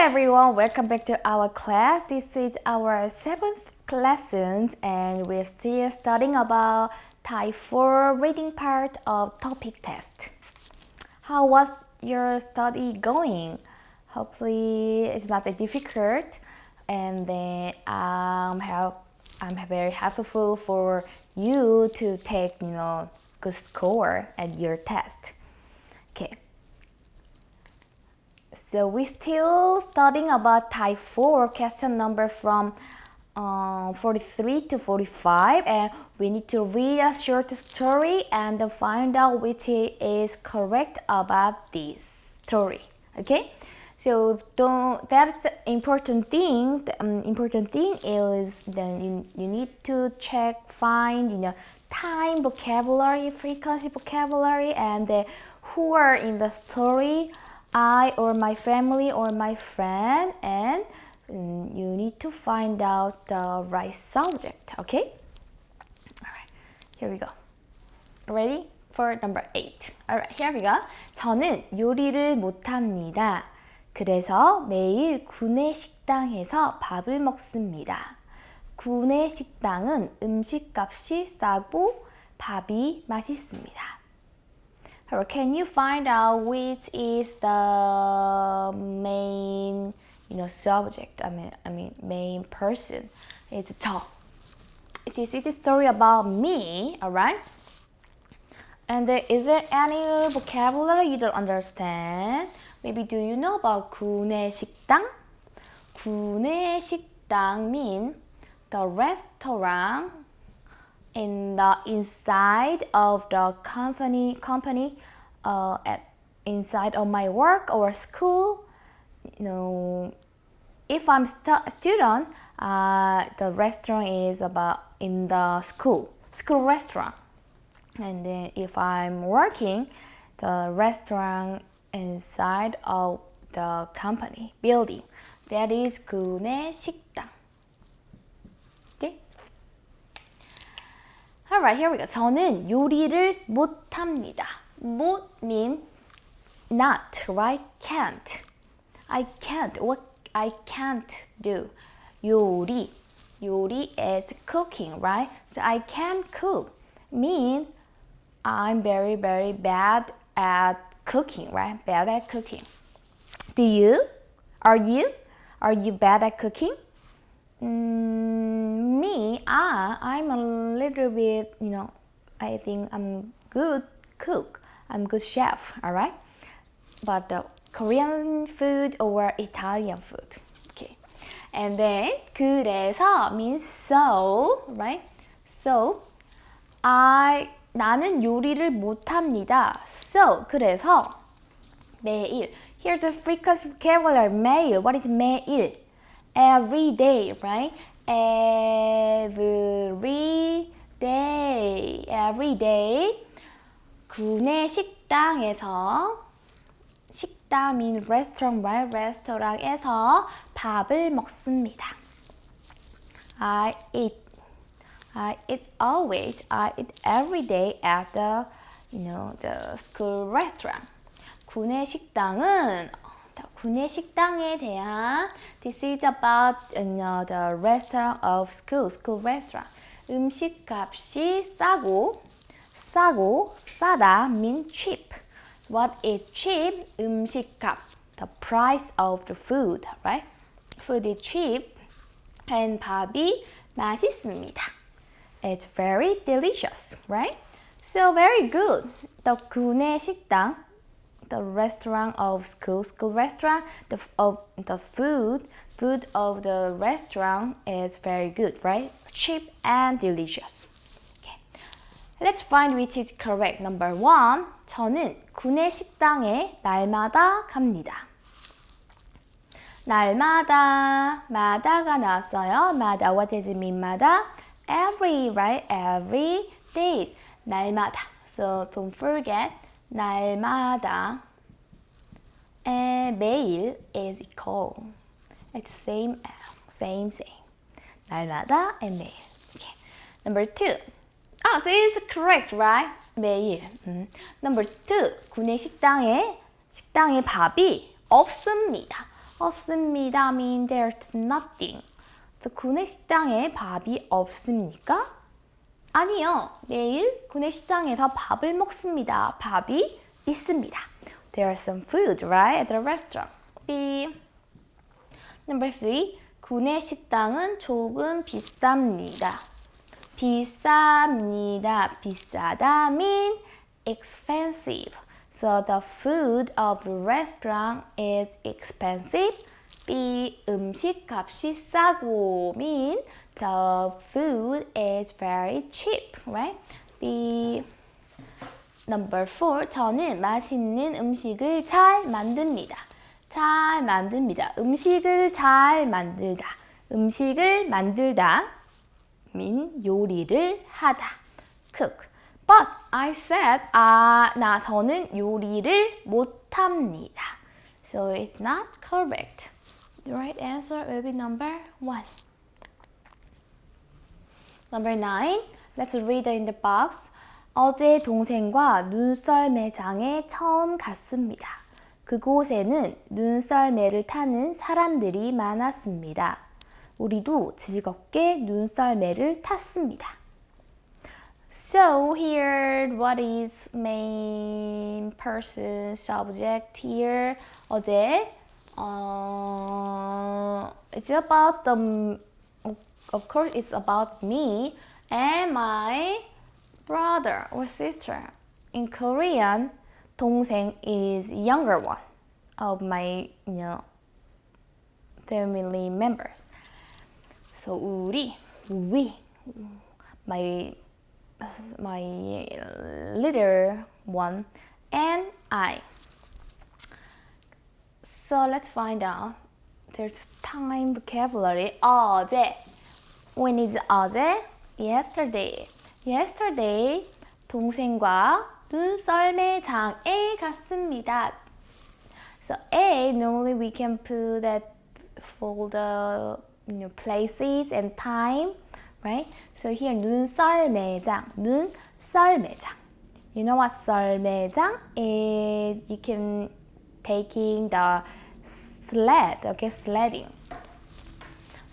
everyone, welcome back to our class. This is our seventh lesson and we're still studying about Type 4 reading part of topic test. How was your study going? Hopefully it's not that difficult and then um, help, I'm very helpful for you to take you know good score at your test. Okay. So we still studying about type 4 question number from uh, 43 to 45 and we need to read a short story and find out which is correct about this story okay? So don't that's important thing the um, important thing is then you, you need to check find you know time vocabulary frequency vocabulary and uh, who are in the story I or my family or my friend and mm, you need to find out the right subject, okay? Alright, here we go. Ready for number 8. Alright, here we go. 저는 요리를 못합니다. 그래서 매일 구내 식당에서 밥을 먹습니다. 구내 식당은 음식값이 싸고 밥이 맛있습니다. Or can you find out which is the main, you know, subject? I mean, I mean, main person. It's 저. It is it is story about me, alright? And there, is there any vocabulary you don't understand? Maybe do you know about 구내 식당? 구내 식당 mean the restaurant in the inside of the company company uh, at inside of my work or school you know if I'm a student uh, the restaurant is about in the school school restaurant and then if I'm working the restaurant inside of the company building that is 구내 식당 Alright, here we go. 저는 요리를 못합니다. 못 mean not, right? Can't. I can't. What I can't do. 요리. 요리 is cooking, right? So I can't cook. Mean I'm very, very bad at cooking, right? Bad at cooking. Do you? Are you? Are you bad at cooking? Mm, me, ah, I'm a little bit, you know, I think I'm good cook. I'm good chef, all right? But the Korean food or Italian food, okay. And then 그래서 means so, right? So I 나는 요리를 못합니다. So 그래서 매일. Here's the frequency vocabulary. 매일. What is 매일? Every day, right? Every day, every day. 구내 식당에서 식당 mean restaurant, right? 레스토랑에서 밥을 먹습니다. I eat. I eat always. I eat every day at the, you know, the school restaurant. 구내 식당은 구내 식당에 대한 This is about you know, the restaurant of school, school restaurant. 음식 값이 싸고 싸고 싸다 mean cheap. What is cheap? 음식 값. The price of the food, right? Food is cheap. And 밥이 맛있습니다. It's very delicious, right? So very good. The 구내 식당 the restaurant of school, school restaurant, the, of the food, food of the restaurant is very good, right? Cheap and delicious. Okay. Let's find which is correct. Number one, 저는 구내 식당에 날마다 갑니다. 날마다, 마다가 나왔어요. 마다, what does it mean, 마다? Every, right? Every day. 날마다. So don't forget 날마다 and 매일 is equal. It's same same same. 날마다 and 매일. Okay. Number two. Ah, so it's correct, right? 매일. 음. Number two. 구내 식당에 식당에 밥이 없습니다. 없습니다 mean there's nothing. The 구내식당에 밥이 없습니까? 아니요. 매일 구내식당에서 밥을 먹습니다. 밥이 있습니다. There's some food, right, at the restaurant. B. Number three. 구내식당은 조금 비쌉니다. 비쌉니다. 비싸다 mean expensive. So the food of the restaurant is expensive. B. 음식 값이 싸고 mean the food is very cheap, right? B. Number four. 저는 맛있는 음식을 잘 만듭니다. 잘 만듭니다. 음식을 잘 만들다. 음식을 만들다. mean 요리를 하다. cook. But I said, 아, 나 저는 요리를 못합니다. So it's not correct. The right answer will be number one. Number nine. Let's read in the box. 어제 동생과 눈썰매장에 처음 갔습니다. 그곳에는 눈썰매를 타는 사람들이 많았습니다. 우리도 즐겁게 눈썰매를 탔습니다. So here, what is main person subject here? 어제 어, it's about the of course it's about me and my brother or sister. In Korean, 동생 is younger one of my you know family members. So 우리, we, my my little one and I. So let's find out. There's time vocabulary. 어제. When is 어제? Yesterday. Yesterday. 동생과 눈썰매장에 갔습니다. So A normally we can put that for the you know, places and time, right? So here 눈썰매장, 눈썰매장. You know what 썰매장 is? You can taking the sled, okay, sledding.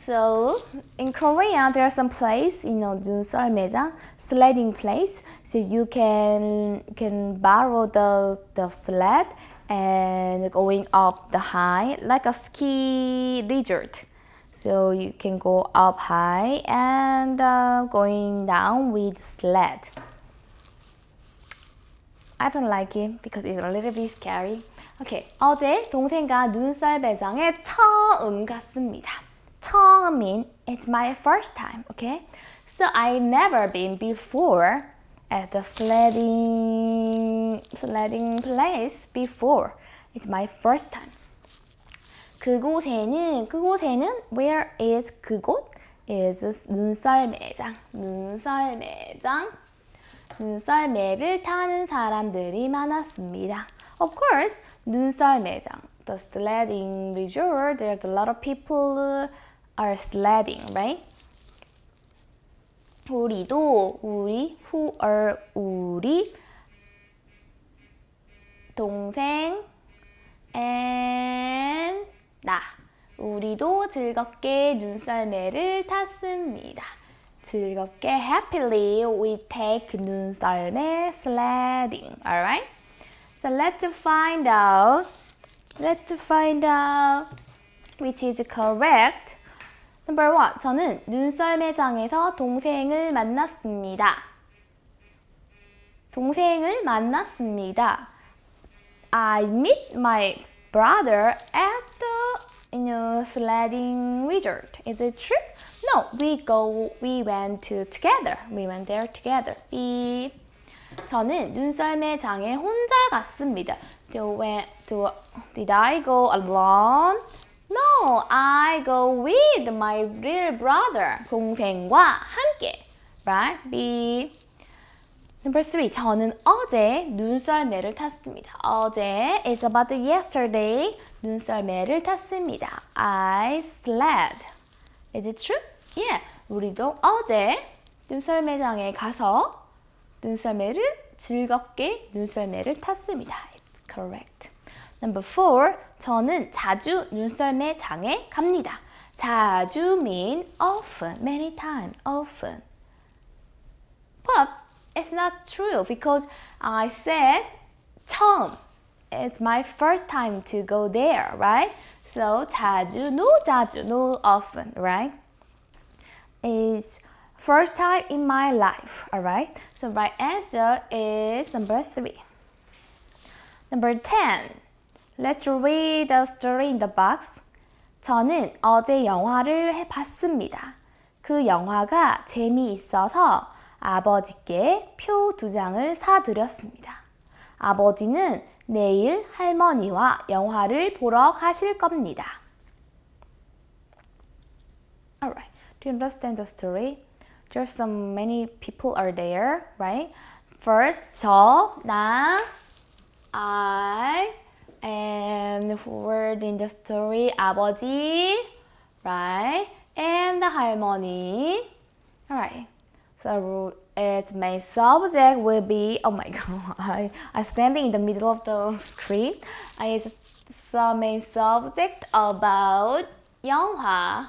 So in Korea, there are some place, you know, 눈썰매장, sledding place. So you can can borrow the the sled and going up the high like a ski resort. So you can go up high and uh, going down with sled. I don't like it because it's a little bit scary. Okay, 어제 동생과 눈썰매장에 처음 갔습니다. 처음 mean it's my first time, okay? So I never been before at the sledding sledding place before. It's my first time. 그곳에는 그곳에는 where is 그곳 is 눈썰 매장 눈썰 매장 눈썰매를 타는 사람들이 많았습니다. Of course, 눈썰매장 the sledding resort there's a lot of people are sledding, right? 우리도 우리 who are 우리 동생 and 나 우리도 즐겁게 눈썰매를 탔습니다. 즐겁게 happily we take 눈썰매 sledding. Alright? So let's find out. Let's find out which is correct. Number one. 저는 눈썰매장에서 동생을 만났습니다. 동생을 만났습니다. I meet my brother at the you know sledding resort. Is it true? No, we go we went to together. We went there together. B. 저는 눈썰매 장에 혼자 갔습니다. Do, went, do, did I go alone? No, I go with my little brother. 동생과 함께. Right? B. Number three. 저는 어제 눈썰매를 탔습니다. 어제 is about yesterday. 눈썰매를 탔습니다. I sled. Is it true? Yeah. 우리도 어제 눈썰매장에 가서 눈썰매를 즐겁게 눈썰매를 탔습니다. It's correct. Number four, 저는 자주 눈썰매 장에 갑니다. 자주 mean often, many times, often. But it's not true because I said 처음. It's my first time to go there, right? So 자주, no 자주, no often, right? Is first time in my life, alright? So right answer is number three. Number 10. Let's read the story in the box. 저는 어제 영화를 봤습니다. 그 영화가 재미있어서 아버지께 표 두 장을 사드렸습니다. 아버지는 내일 할머니와 영화를 보러 가실 겁니다. Alright, do you understand the story? There's so many people are there, right? First, 저, 나, I, and word in the story, 아버지, right? And the 할머니. Alright, so its main subject will be, oh my god, I, I'm standing in the middle of the screen. It's the main subject about 영화,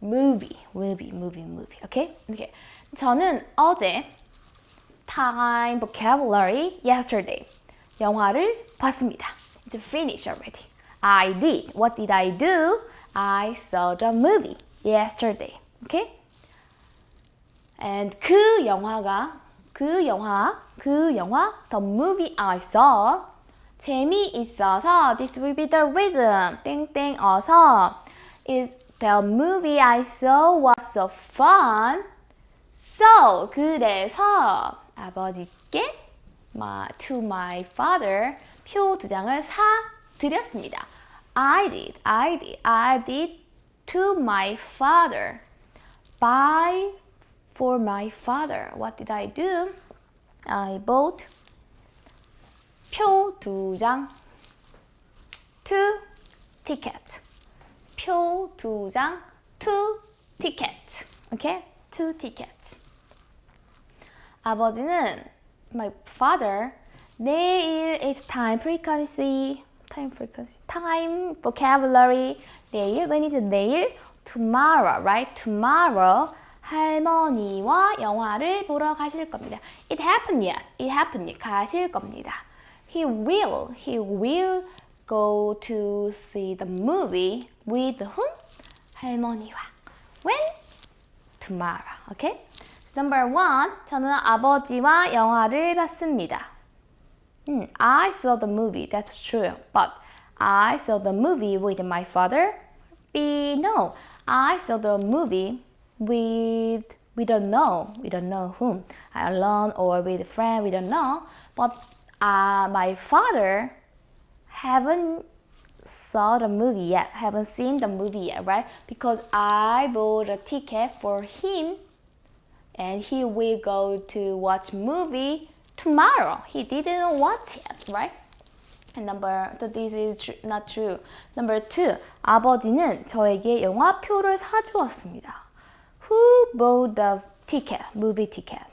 movie, movie, movie, movie. Okay? Okay. 저는 어제 time vocabulary yesterday 영화를 봤습니다. It's finished already. I did. What did I do? I saw the movie yesterday. Okay? And 그 영화가 그 영화 그 영화 the movie I saw 재미있어서 this will be the reason 땡땡 어서 is the movie I saw was so fun so 그래서 아버지께 my, to my father 표 두 장을 사 드렸습니다. I did, I did, I did to my father buy for my father. What did I do? I bought 표 두 장, two tickets. 표 두 장, two tickets. Okay? Two tickets. 아버지는 my father 내일 is time frequency time frequency time vocabulary 내일 when is 내일 tomorrow right tomorrow 할머니와 영화를 보러 가실 겁니다. It happened yet. It happened yet. 가실 겁니다. He will. He will go to see the movie with whom? 할머니와. When? Tomorrow. Okay? So number one. 저는 아버지와 영화를 봤습니다. Hmm, I saw the movie. That's true. But I saw the movie with my father. B. No. I saw the movie with we don't know we don't know whom alone or with a friend we don't know but uh, my father haven't saw the movie yet haven't seen the movie yet right because i bought a ticket for him and he will go to watch movie tomorrow he didn't watch yet right and number so this is tr not true number two 아버지는 저에게 영화표를 사주었습니다 Who bought the ticket, movie ticket?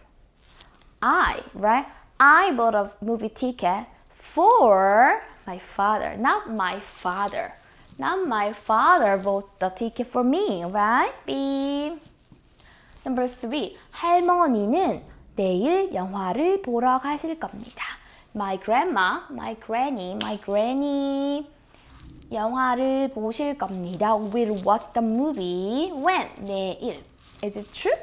I, right? I bought a movie ticket for my father, not my father. Not my father bought the ticket for me, right? B. Number three, 할머니는 내일 영화를 보러 가실 겁니다. My grandma, my granny, my granny 영화를 보실 겁니다. Will watch the movie when? 내일. Is it true?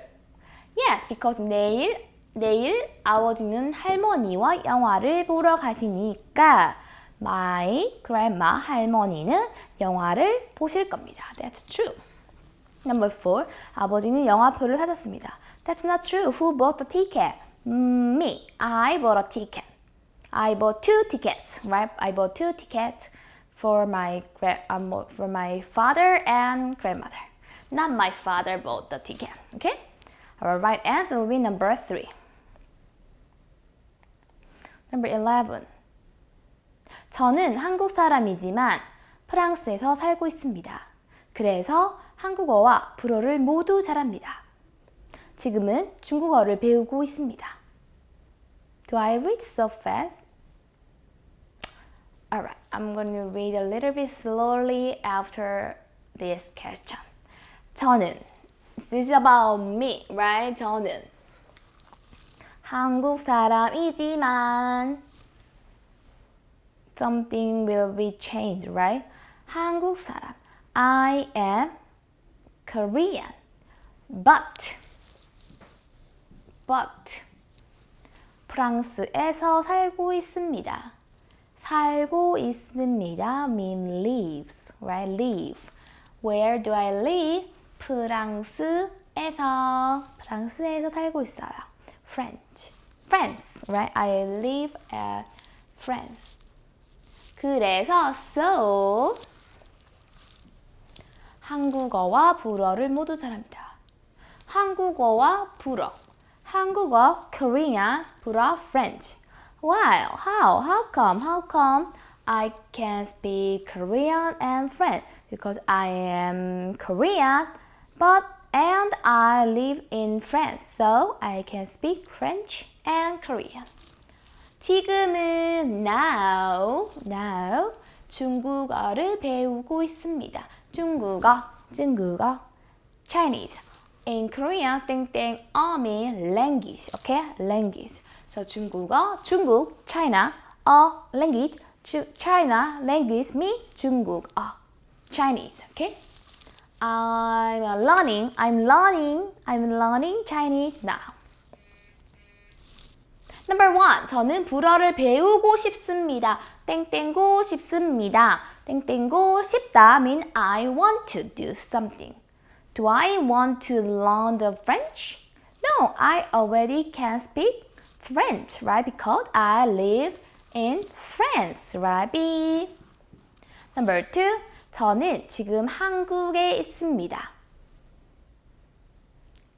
Yes, because 내일 내일 아버지는 할머니와 영화를 보러 가시니까 my grandma 할머니는 영화를 보실 겁니다. That's true. Number four, 아버지는 영화표를 사셨습니다. That's not true. Who bought the ticket? Mm, me. I bought a ticket. I bought two tickets, right? I bought two tickets for my um, for my father and grandmother. Not my father bought the ticket. Okay? Our right answer will be number three. Number 11. 저는 한국 사람이지만 프랑스에서 살고 있습니다. 그래서 한국어와 불어를 모두 잘합니다. 지금은 중국어를 배우고 있습니다. Do I read so fast? Alright, I'm going to read a little bit slowly after this question. 저는 This is about me, right? 저는 한국 사람이지만 something will be changed, right? 한국 사람 I am Korean but but 프랑스에서 살고 있습니다. 살고 있습니다 mean lives, right? Live. Where do I live? 프랑스에서 프랑스에서 살고 있어요. French. France, right? I live at France. 그래서 so 한국어와 불어를 모두 잘합니다. 한국어와 불어. 한국어 Korean, 불어 French. Why? How? How come? How come I can speak Korean and French? Because I am Korean, but and I live in France, so I can speak French and Korean. 지금은 now, now 중국어를 배우고 있습니다. 중국어, 중국어, Chinese. In Korean, 땡땡 어미 language, okay? Language. So 중국어, 중국, China, 어, language, China, language, me, 중국어, Chinese, okay? I'm learning, I'm learning, I'm learning Chinese now. Number one, 저는 불어를 배우고 싶습니다. 땡땡고 싶습니다. 땡땡고 싶다 mean I want to do something. Do I want to learn the French? No, I already can speak French, right? Because I live in France, right? B. Number two, 저는 지금 한국에 있습니다.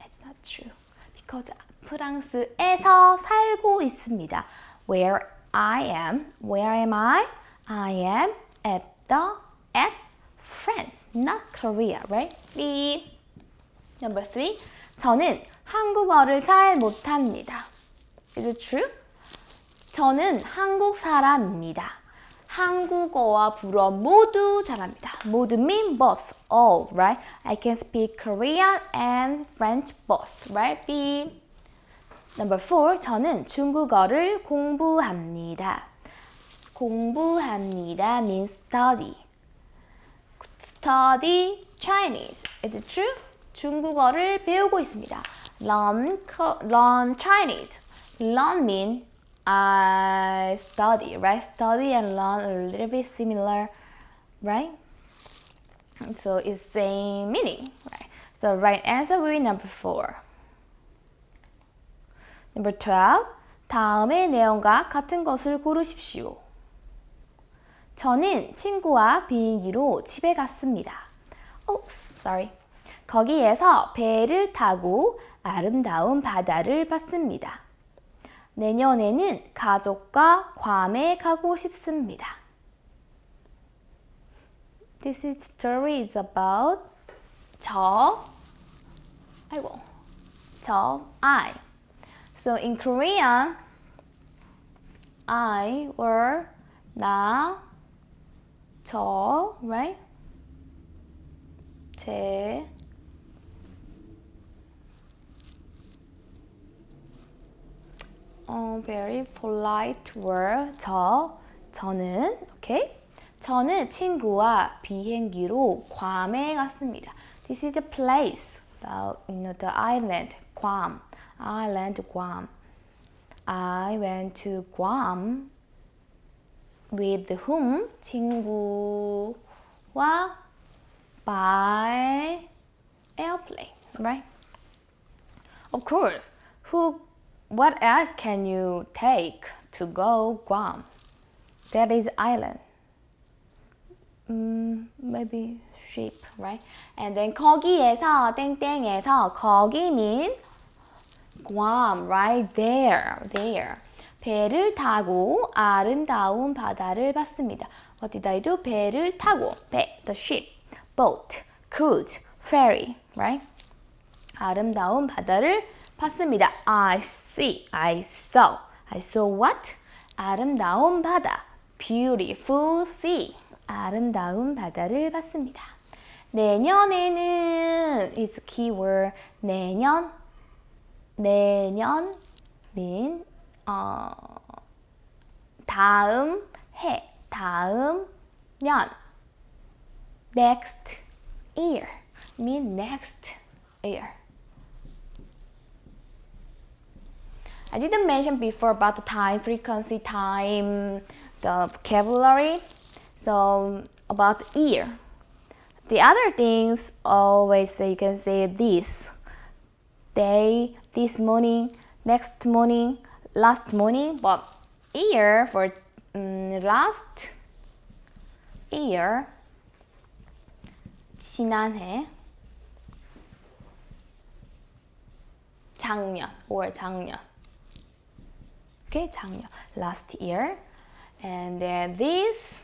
It's not true. Because 프랑스에서 살고 있습니다. Where I am, where am I? I am at the, at France, not Korea, right? B. Number three, 저는 한국어를 잘 못합니다. Is it true? 저는 한국 사람입니다. 한국어와 불어 모두 잘합니다. 모두 mean both, all, right? I can speak Korean and French both, right? B. Number four, 저는 중국어를 공부합니다. 공부합니다 means study. Study Chinese. Is it true? 중국어를 배우고 있습니다. Learn, learn Chinese. Learn mean I study, right? Study and learn a little bit similar, right? So it's same meaning, right? So right answer will be number four. Number 12. 다음의 내용과 같은 것을 고르십시오. 저는 친구와 비행기로 집에 갔습니다. Oops, sorry. 거기에서 배를 타고 아름다운 바다를 봤습니다. 내년에는 가족과 괌에 가고 싶습니다. This story is about 저, 아이고, 저, I. So in Korean, I or 나, 저, right? 제, 어, very polite word. 저, 저는, okay? 저는 친구와 비행기로 괌에 갔습니다. This is a place, about, you know, the island, Guam. Island, Guam. I went to Guam with whom? 친구와 by airplane, right? Of course, who what else can you take to go Guam? That is island. Mm, maybe ship, right? And then 거기에서 땡땡에서 거기 mean Guam, right there, there. 배를 타고 아름다운 바다를 봤습니다. What did I do? 배를 타고 배, the ship, boat, cruise, ferry, right? 아름다운 바다를 봤습니다. I see, I saw. I saw what? 아름다운 바다, beautiful sea. 아름다운 바다를 봤습니다. 내년에는 is keyword. 내년, 내년 mean 어, 다음 해, 다음 년. Next year mean next year. I didn't mention before about the time, frequency, time, the vocabulary. So about year. The other things always say you can say this day, this morning, next morning, last morning. But year for um, last year, 지난해, 작년 or 작년. Okay, 작년, last year. And then this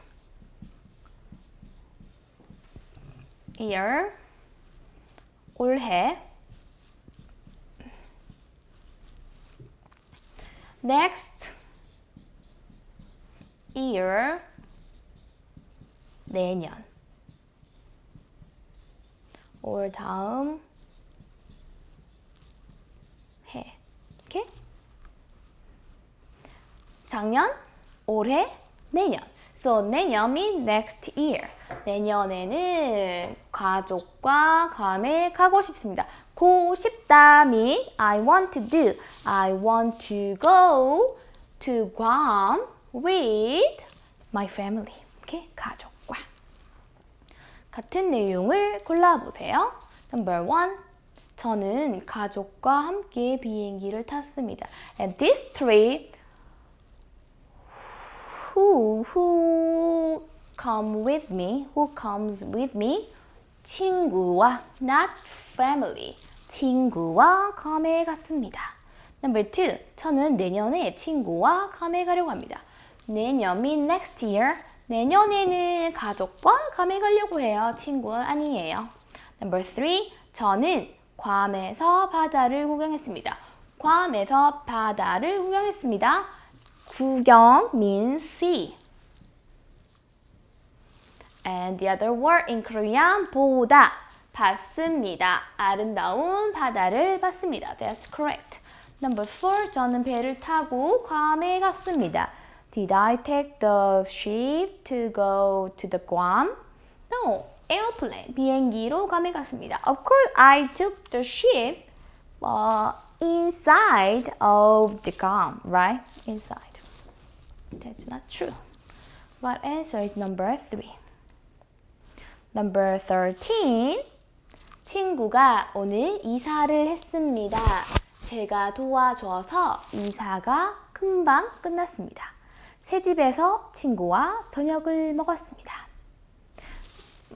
year, 올해. Next year, 내년. 올 다음 해. 오케이? 작년, 올해, 내년. So 내년 means next year. 내년에는 가족과 가고 싶습니다. 고 싶다 means I want to do. I want to go to Guam with my family. 오케이? 가족과. 같은 내용을 골라보세요. Number one. 저는 가족과 함께 비행기를 탔습니다. And these three who who come with me, who comes with me, 친구와 not family, 친구와 괌에 갔습니다. Number two, 저는 내년에 친구와 괌에 가려고 합니다. 내년 mean next year, 내년에는 가족과 괌에 가려고 해요. 친구는 아니에요. Number three, 저는 괌에서 바다를 구경했습니다. 괌에서 바다를 구경했습니다. 구경 means see. And the other word in Korean, 보다, 봤습니다. 아름다운 바다를 봤습니다. That's correct. Number four, 저는 배를 타고 괌에 갔습니다. Did I take the ship to go to the Guam? No, airplane, 비행기로 괌에 갔습니다. Of course, I took the ship uh, inside of the Guam, right? Inside. That's not true. Right answer is number three. Number 13. 친구가 오늘 이사를 했습니다. 제가 도와줘서 이사가 금방 끝났습니다. 새 집에서 친구와 저녁을 먹었습니다.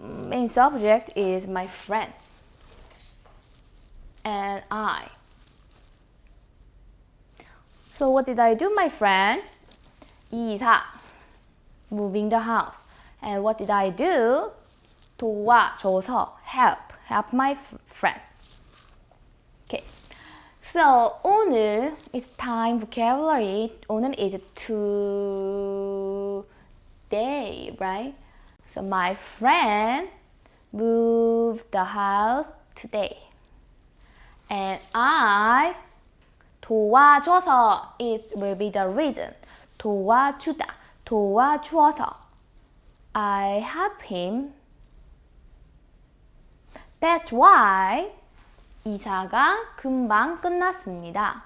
Main subject is my friend and I. So what did I do, my friend? 이사, moving the house. And what did I do? 도와줘서, help, help my friend. Okay. So 오늘 is time vocabulary. 오늘 is today, right? So my friend moved the house today. And I 도와줘서 it will be the reason. 도와주다, 도와주어서. I help him. That's why 이사가 금방 끝났습니다.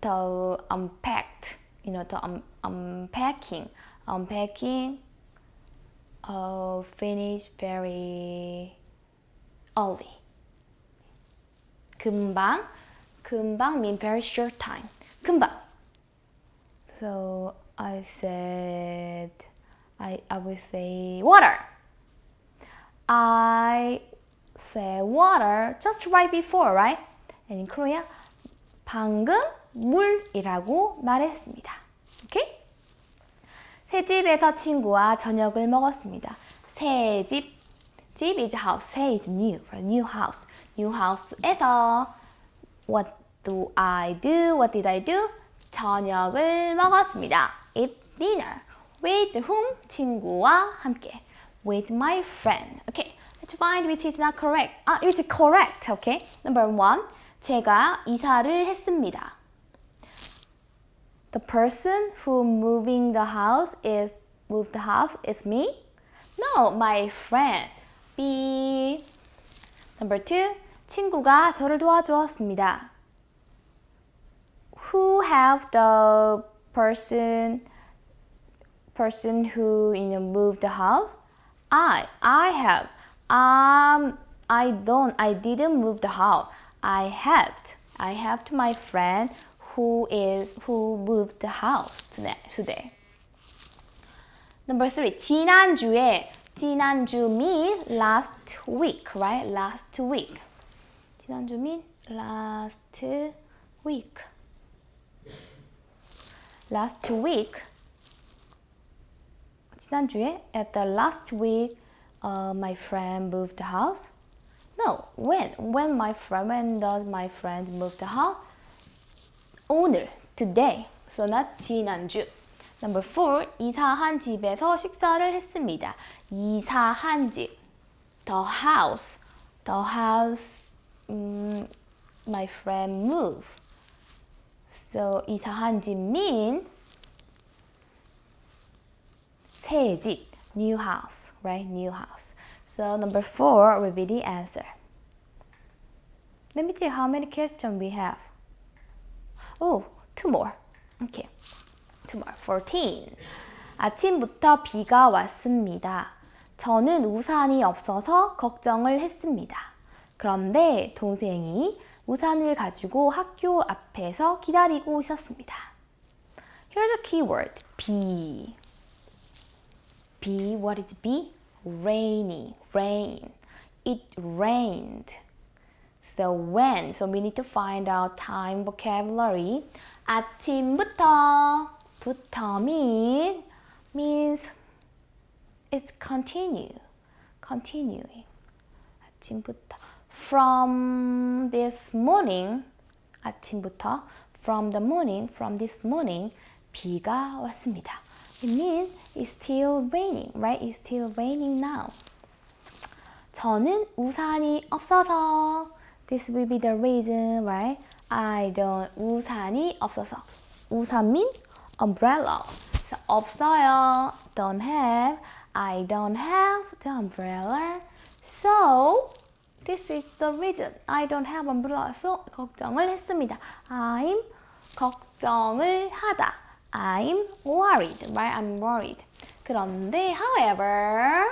The unpacked, you know, the un unpacking, unpacking uh, finished very early. 금방, 금방 mean very short time. 금방. So I said, I, I will say water. I say water just right before, right? And in Korea, 방금 물이라고 말했습니다. Okay? 새 집에서 친구와 저녁을 먹었습니다. 새 집, 집 is house, 새 is new, new house. new house에서 what do I do? What did I do? 저녁을 먹었습니다. Eat dinner. With whom? 친구와 함께. With my friend. Okay. Let's find which is not correct. 아, which is correct. Okay. Number one. 제가 이사를 했습니다. The person who moving the house is moved the house is me? No, my friend. B. Number two. 친구가 저를 도와주었습니다. Who have the person person who you know moved the house? I I have. Um I don't I didn't move the house. I helped. I helped my friend who is who moved the house today. today. Number three. 지난주에 지난주 mean last week, right? Last week. 지난주 mean last week. Last week. 지난주에 at the last week uh, my friend moved the house. No, when? When my friend, when does my friend move the house? 오늘, today. So not 지난주. Number four, 이사한 집에서 식사를 했습니다. 이사한 집. The house. The house um, my friend move. So 이사한 집 mean 새 집. New house, right? New house. So number four will be the answer. Let me see how many questions we have. Oh, two more. Okay. Two more. 14. 아침부터 비가 왔습니다. 저는 우산이 없어서 걱정을 했습니다. 그런데 동생이 우산을 가지고 학교 앞에서 기다리고 있었습니다. Here's a keyword. be. be, what is be? Rainy, rain. It rained. So when, so we need to find out time vocabulary. 아침부터, 부터 mean, means it's continue, continuing. 아침부터. From this morning, 아침부터, from the morning, from this morning, 비가 왔습니다. It means it's still raining, right? It's still raining now. 저는 우산이 없어서 This will be the reason, right? I don't 우산이 없어서 우산 mean umbrella. So, 없어요. Don't have. I don't have the umbrella. So this is the reason. I don't have umbrella. So 걱정을 했습니다. I'm 걱정을 하다. I'm worried, right? I'm worried. 그런데, however,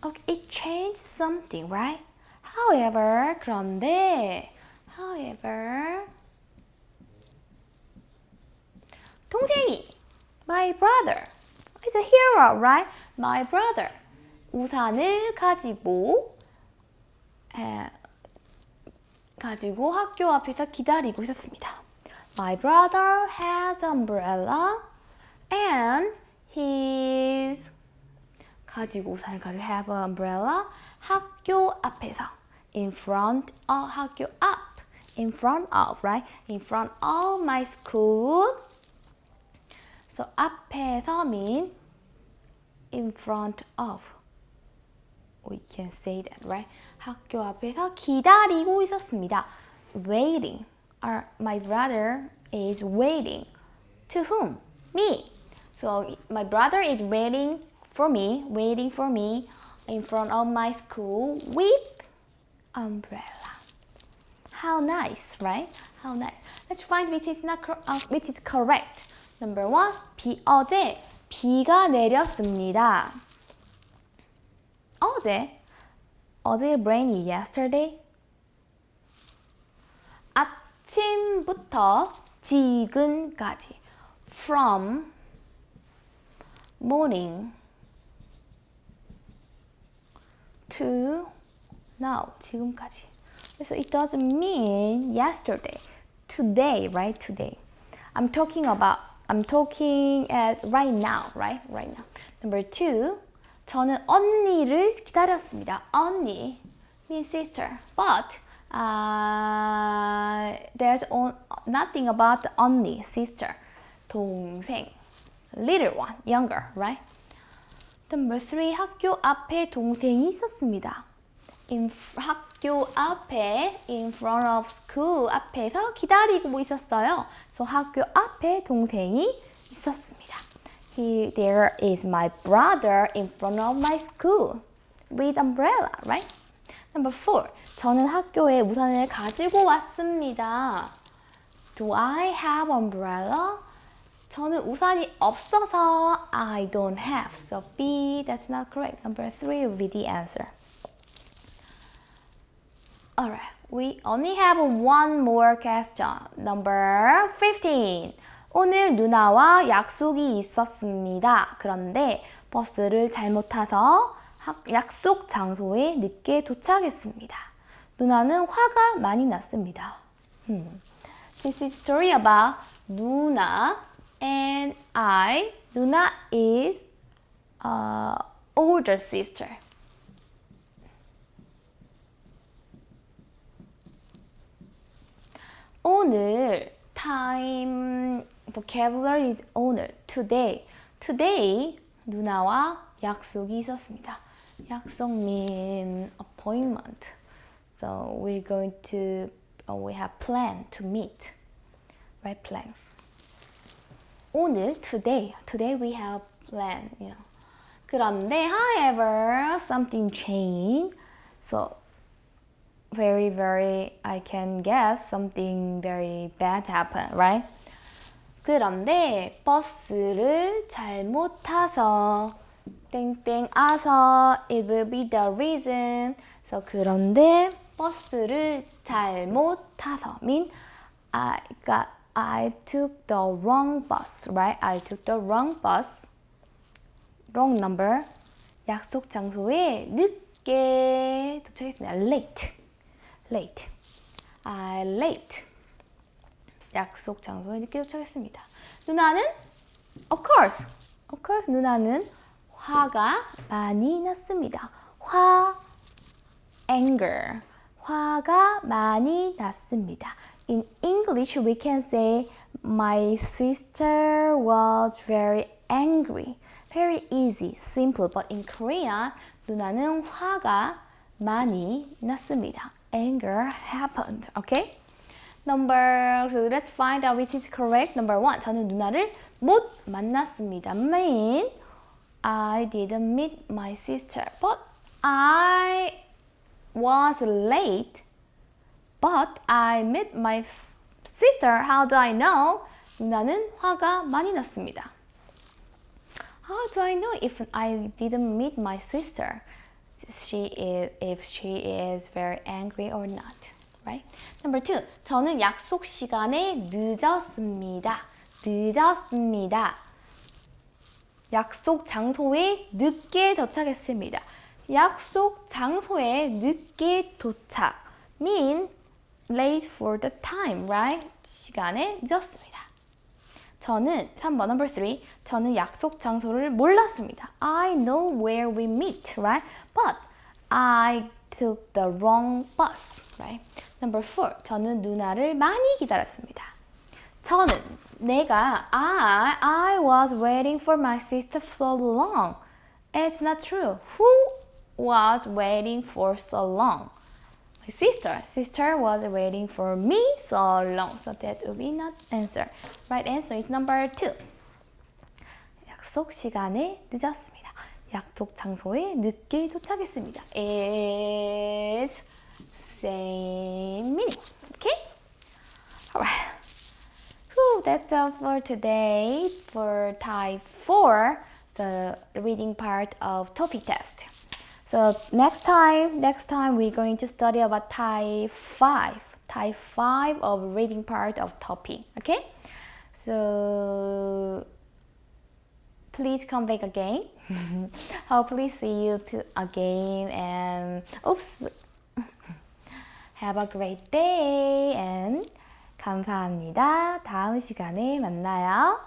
okay, it changed something, right? However, 그런데, however, 동생이, my brother, is a hero, right? My brother, 우산을 가지고, 에, 가지고 학교 앞에서 기다리고 있었습니다. My brother has umbrella and he's 가지고 우산을 가지고 have an umbrella 학교 앞에서 in front of 학교 앞 in front of right in front of my school so 앞에서 mean in front of we can say that right 학교 앞에서 기다리고 있었습니다 waiting our, my brother is waiting to whom me so my brother is waiting for me waiting for me in front of my school with umbrella. How nice, right? How nice. Let's find which is not uh, which is correct. Number one, 비 어제 비가 내렸습니다. 어제 어제 rainy yesterday. 아침부터 지금까지 from morning to now 지금까지. So it doesn't mean yesterday. Today, right? Today. I'm talking about I'm talking at right now, right? Right now. Number two. 저는 언니를 기다렸습니다. 언니 means sister. But uh, there's on, nothing about 언니, sister. 동생. Little one, younger, right? Number three, 학교 앞에 동생이 있었습니다. In 학교 앞에, in front of school 앞에서 기다리고 있었어요. So 학교 앞에 동생이 있었습니다. He, there is my brother in front of my school with umbrella, right? Number four, 저는 학교에 우산을 가지고 왔습니다. Do I have umbrella? 저는 우산이 없어서 I don't have. So B, that's not correct. Number three will be the answer. Alright, we only have one more question. Number 15. 오늘 누나와 약속이 있었습니다. 그런데 버스를 잘못 타서 약속 장소에 늦게 도착했습니다. 누나는 화가 많이 났습니다. Hmm. This is story about 누나 and I. 누나 is uh, older sister. 오늘 time vocabulary is 오늘 today. today 누나와 약속이 있었습니다. 약속 mean appointment. So we're going to uh, we have plan to meet. Right plan. 오늘 today today we have plan. You know. 그런데 however something changed. So very very I can guess something very bad happened, right? 그런데 버스를 잘못 타서 땡땡 아서 it will be the reason. So 그런데 버스를 잘못 타서 mean I got I took the wrong bus, right? I took the wrong bus. wrong number. 약속 장소에 늦게 도착했습니다. late. late. I late. 약속 장소에 늦게 도착했습니다. 누나는 of course. of course 누나는 화가 많이 났습니다. 화 anger. 화가 많이 났습니다. In English we can say my sister was very angry. Very easy, simple. But in Korean 누나는 화가 많이 났습니다. Anger happened. Okay? Number, so let's find out which is correct. Number one, 저는 누나를 못 만났습니다. Mean I didn't meet my sister, but I was late. But I met my sister. How do I know? 누나는 화가 많이 났습니다. How do I know if I didn't meet my sister? She is, if she is very angry or not. Right? Number two, 저는 약속 시간에 늦었습니다. 늦었습니다. 약속 장소에 늦게 도착했습니다. 약속 장소에 늦게 도착 mean late for the time, right? 시간에 늦었습니다. 저는 3번 number 3 저는 약속 장소를 몰랐습니다. I know where we meet, right? But I took the wrong bus, right? Number 4 저는 누나를 많이 기다렸습니다. 저는 내가 I I was waiting for my sister so long. It's not true. Who was waiting for so long? My sister. Sister was waiting for me so long. So that will be not answer. Right answer is number two. 약속 시간에 늦었습니다. 약속 장소에 늦게 도착했습니다. It's same meaning. Okay? Alright. Whew, that's all for today for type 4, the reading part of topic test. So next time, next time we're going to study about type 5, type 5 of reading part of topic, okay? So please come back again. Hopefully see you to again and oops. Have a great day and 감사합니다. 다음 시간에 만나요.